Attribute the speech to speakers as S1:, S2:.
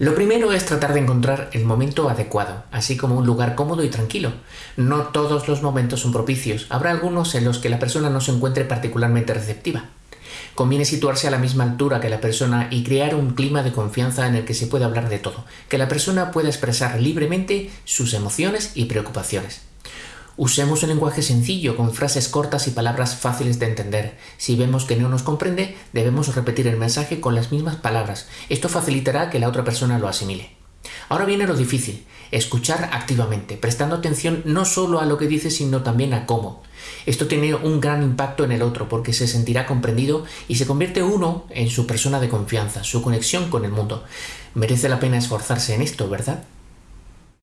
S1: Lo primero es tratar de encontrar el momento adecuado, así como un lugar cómodo y tranquilo. No todos los momentos son propicios, habrá algunos en los que la persona no se encuentre particularmente receptiva. Conviene situarse a la misma altura que la persona y crear un clima de confianza en el que se pueda hablar de todo, que la persona pueda expresar libremente sus emociones y preocupaciones. Usemos un lenguaje sencillo, con frases cortas y palabras fáciles de entender. Si vemos que no nos comprende, debemos repetir el mensaje con las mismas palabras. Esto facilitará que la otra persona lo asimile. Ahora viene lo difícil, escuchar activamente, prestando atención no solo a lo que dice, sino también a cómo. Esto tiene un gran impacto en el otro porque se sentirá comprendido y se convierte uno en su persona de confianza, su conexión con el mundo. Merece la pena esforzarse en esto, ¿verdad?